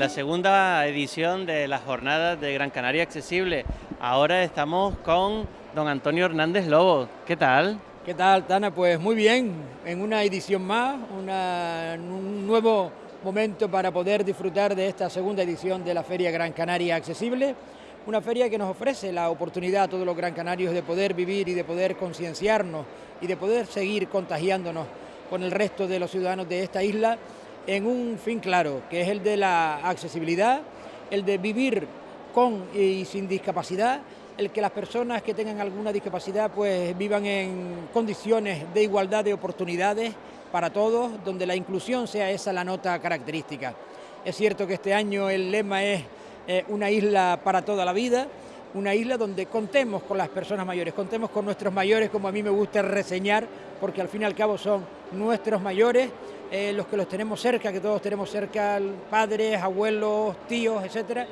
la segunda edición de las jornadas de Gran Canaria Accesible. Ahora estamos con don Antonio Hernández Lobo. ¿Qué tal? ¿Qué tal, Tana? Pues muy bien, en una edición más, un nuevo momento para poder disfrutar de esta segunda edición de la Feria Gran Canaria Accesible, una feria que nos ofrece la oportunidad a todos los gran canarios de poder vivir y de poder concienciarnos y de poder seguir contagiándonos con el resto de los ciudadanos de esta isla en un fin claro, que es el de la accesibilidad, el de vivir con y sin discapacidad, el que las personas que tengan alguna discapacidad pues vivan en condiciones de igualdad de oportunidades para todos, donde la inclusión sea esa la nota característica. Es cierto que este año el lema es eh, una isla para toda la vida, una isla donde contemos con las personas mayores, contemos con nuestros mayores, como a mí me gusta reseñar, porque al fin y al cabo son nuestros mayores, eh, los que los tenemos cerca, que todos tenemos cerca, padres, abuelos, tíos, etcétera,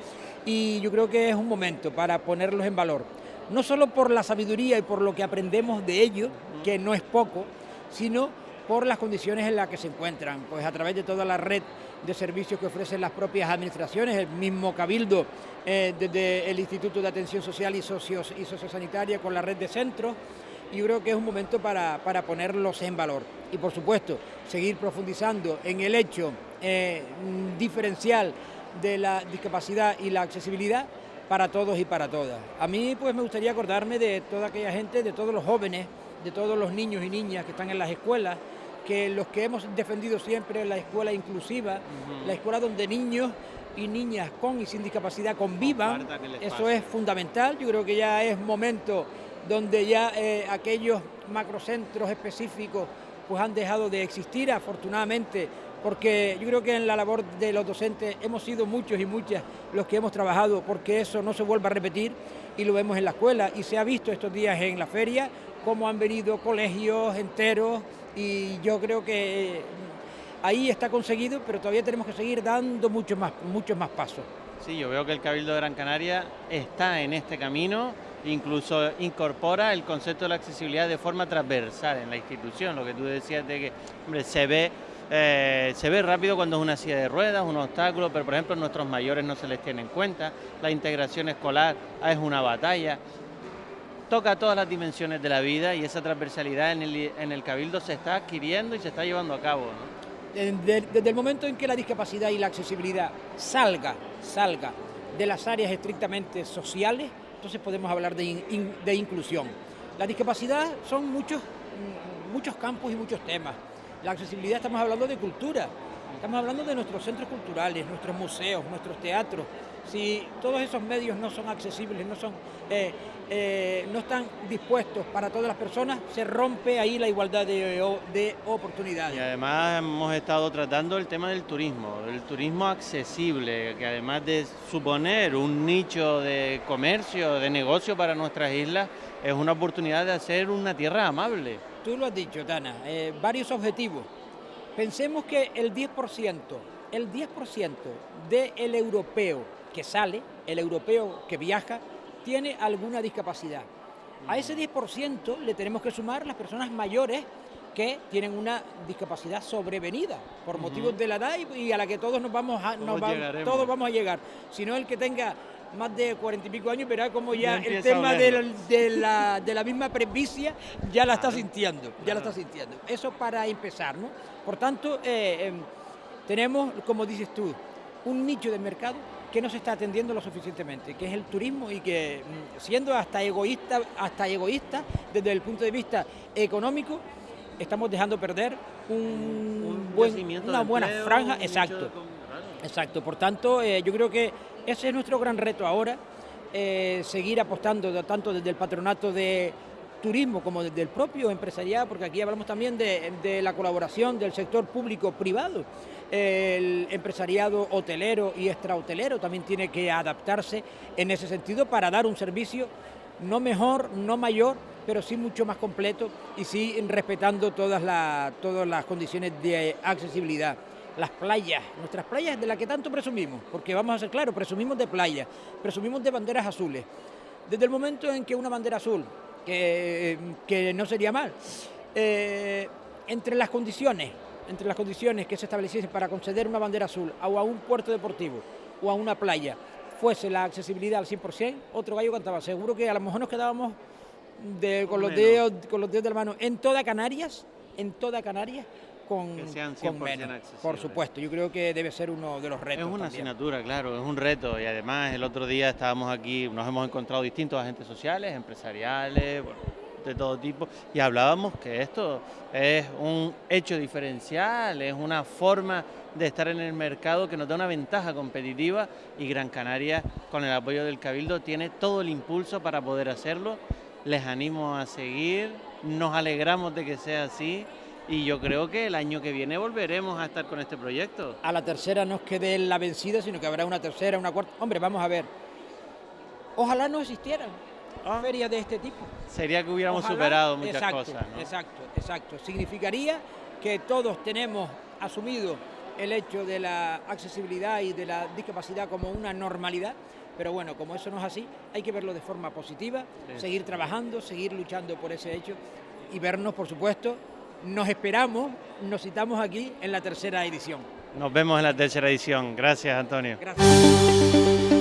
y yo creo que es un momento para ponerlos en valor, no solo por la sabiduría y por lo que aprendemos de ellos, que no es poco, sino por las condiciones en las que se encuentran, pues a través de toda la red de servicios que ofrecen las propias administraciones, el mismo Cabildo, eh, desde el Instituto de Atención Social y, Socios, y Sociosanitaria con la red de centros, y creo que es un momento para, ponerlos en valor. Y por supuesto, seguir profundizando en el hecho eh, diferencial de la discapacidad y la accesibilidad para todos y para todas. A mí pues me gustaría acordarme de toda aquella gente, de todos los jóvenes, de todos los niños y niñas que están en las escuelas, que los que hemos defendido siempre la escuela inclusiva, la escuela donde niños y niñas con y sin discapacidad convivan, eso es fundamental, yo creo que ya es momento donde ya eh, aquellos macrocentros específicos pues han dejado de existir, afortunadamente, porque yo creo que en la labor de los docentes hemos sido muchos y muchas los que hemos trabajado porque eso no se vuelva a repetir y lo vemos en la escuela y se ha visto estos días en la feria cómo han venido colegios enteros y yo creo que ahí está conseguido, pero todavía tenemos que seguir dando muchos más, muchos más pasos. Sí, yo veo que el Cabildo de Gran Canaria está en este camino, incluso incorpora el concepto de la accesibilidad de forma transversal en la institución, lo que tú decías de que se ve eh, se ve rápido cuando es una silla de ruedas, un obstáculo, pero por ejemplo nuestros mayores no se les tiene en cuenta, la integración escolar es una batalla toca todas las dimensiones de la vida y esa transversalidad en el, Cabildo se está adquiriendo y se está llevando a cabo. Desde, el momento en que la discapacidad y la accesibilidad salga, salga de las áreas estrictamente sociales, entonces podemos hablar de, de inclusión. La discapacidad son muchos, muchos campos y muchos temas. La accesibilidad estamos hablando de cultura, estamos hablando de nuestros centros culturales, nuestros museos, nuestros teatros, si todos esos medios no son accesibles, no, son, eh, eh, no están dispuestos para todas las personas, se rompe ahí la igualdad de, oportunidades. Y además hemos estado tratando el tema del turismo, el turismo accesible, que además de suponer un nicho de comercio, de negocio para nuestras islas, es una oportunidad de hacer una tierra amable. Tú lo has dicho, Tana, eh, varios objetivos. Pensemos que el 10%, el 10% del europeo que sale, el europeo que viaja, tiene alguna discapacidad. A ese 10% le tenemos que sumar las personas mayores que tienen una discapacidad sobrevenida por motivos de la edad y, a la que todos nos vamos a, todos, vamos a llegar. Si no el que tenga más de cuarenta y pico años verá como ya, el tema de, la, misma presbicia ya la está sintiendo, ya la está sintiendo. Eso para empezar, ¿no? Por tanto, eh, em, tenemos, como dices tú, un nicho de mercado que no se está atendiendo lo suficientemente, que es el turismo y que mm, siendo hasta egoísta, hasta egoísta desde el punto de vista económico, estamos dejando perder un, una buena franja, exacto, exacto. Por tanto, eh, yo creo que ese es nuestro gran reto ahora, eh, seguir apostando tanto desde el patronato de turismo como desde el propio empresariado, porque aquí hablamos también de, la colaboración del sector público-privado. El empresariado hotelero y extrahotelero también tiene que adaptarse en ese sentido para dar un servicio no mejor, no mayor, pero sí mucho más completo y sí respetando todas, todas las condiciones de accesibilidad. Las playas, nuestras playas de las que tanto presumimos, porque vamos a ser claros, presumimos de playas, presumimos de banderas azules. Desde el momento en que una bandera azul que, no sería mal. Eh, entre las condiciones entre las condiciones que se estableciesen para conceder una bandera azul o a un puerto deportivo o a una playa fuese la accesibilidad al 100%, otro gallo cantaba. Seguro que a lo mejor nos quedábamos con, los dedos, con los dedos de la mano en toda Canarias, en toda Canarias, con, con menos. Por supuesto, yo creo que debe ser uno de los retos. Es una asignatura, claro, es un reto. Y además el otro día estábamos aquí, nos hemos encontrado distintos agentes sociales, empresariales, de todo tipo, y hablábamos que esto es un hecho diferencial, es una forma de estar en el mercado que nos da una ventaja competitiva y Gran Canaria, con el apoyo del Cabildo, tiene todo el impulso para poder hacerlo. Les animo a seguir, nos alegramos de que sea así y yo creo que el año que viene volveremos a estar con este proyecto. A la tercera no es quede la vencida, sino que habrá una tercera, una cuarta. Hombre, vamos a ver. Ojalá no existieran ah. ferias de este tipo. Sería que hubiéramos superado muchas cosas. Exacto, exacto. Significaría que todos tenemos asumido el hecho de la accesibilidad y de la discapacidad como una normalidad, pero bueno, como eso no es así, hay que verlo de forma positiva, seguir trabajando, seguir luchando por ese hecho y vernos, por supuesto, nos esperamos, nos citamos aquí en la tercera edición. Nos vemos en la tercera edición. Gracias, Antonio. Gracias.